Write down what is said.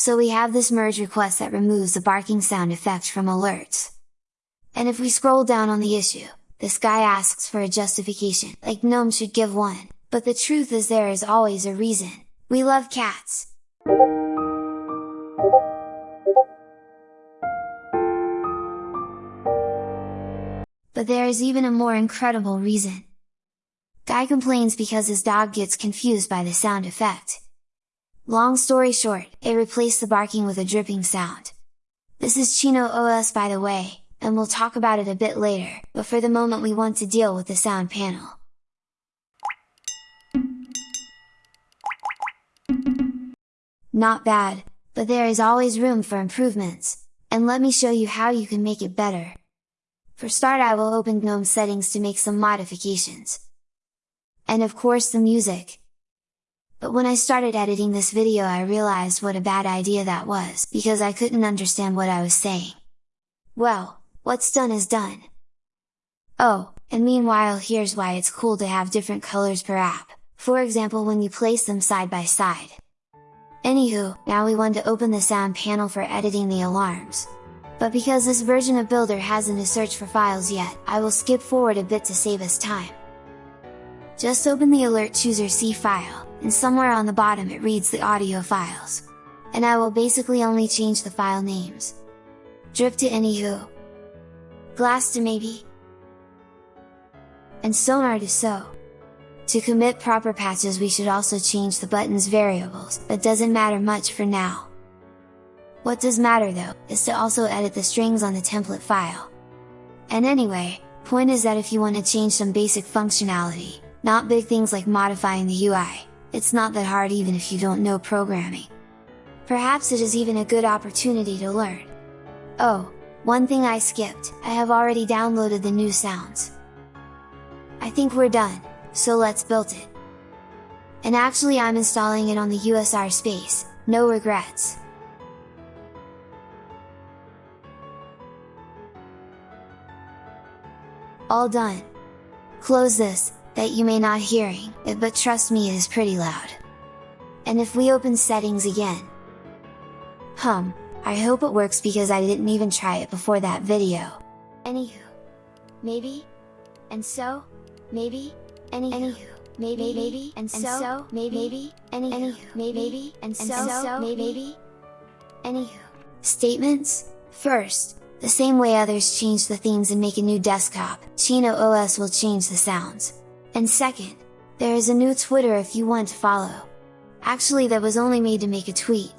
so we have this merge request that removes the barking sound effect from alerts. And if we scroll down on the issue, this guy asks for a justification, like GNOME should give one, but the truth is there is always a reason, we love cats! But there is even a more incredible reason. Guy complains because his dog gets confused by the sound effect. Long story short, it replaced the barking with a dripping sound. This is Chino OS by the way, and we'll talk about it a bit later, but for the moment we want to deal with the sound panel. Not bad, but there is always room for improvements, and let me show you how you can make it better. For start I will open GNOME settings to make some modifications. And of course the music. But when I started editing this video I realized what a bad idea that was, because I couldn't understand what I was saying. Well, what's done is done. Oh, and meanwhile here's why it's cool to have different colors per app, for example when you place them side by side. Anywho, now we want to open the sound panel for editing the alarms. But because this version of Builder hasn't a search for files yet, I will skip forward a bit to save us time. Just open the Alert Chooser C file, and somewhere on the bottom it reads the audio files. And I will basically only change the file names. Drip to Anywho. Glass to Maybe. And Sonar to So. To commit proper patches we should also change the button's variables, but doesn't matter much for now. What does matter though, is to also edit the strings on the template file. And anyway, point is that if you want to change some basic functionality, not big things like modifying the UI, it's not that hard even if you don't know programming. Perhaps it is even a good opportunity to learn. Oh, one thing I skipped, I have already downloaded the new sounds. I think we're done, so let's build it. And actually I'm installing it on the USR space, no regrets. All done. Close this, that you may not hearing it but trust me it is pretty loud. And if we open settings again. Hum, I hope it works because I didn't even try it before that video. Anywho. Maybe? And so? Maybe? Anywho, Anywho maybe, maybe, and, and so, maybe, maybe, Anywho, Anywho maybe, maybe, and so, maybe, Anywho. Statements? First, the same way others change the themes and make a new desktop, Chino OS will change the sounds. And second, there is a new Twitter if you want to follow. Actually that was only made to make a tweet,